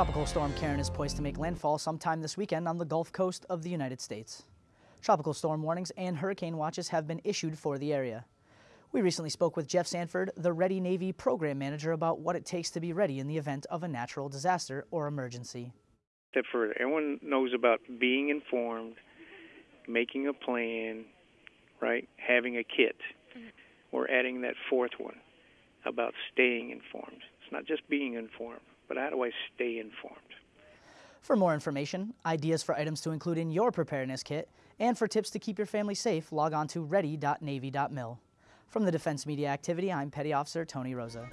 Tropical Storm Karen is poised to make landfall sometime this weekend on the Gulf Coast of the United States. Tropical storm warnings and hurricane watches have been issued for the area. We recently spoke with Jeff Sanford, the Ready Navy program manager, about what it takes to be ready in the event of a natural disaster or emergency. Step further, everyone knows about being informed, making a plan, right? Having a kit. Mm-hmm. We're adding that fourth one about staying informed. It's not just being informed, but how do I stay informed? For more information, ideas for items to include in your preparedness kit, and for tips to keep your family safe, log on to ready.navy.mil. From the Defense Media Activity, I'm Petty Officer Tony Rosa.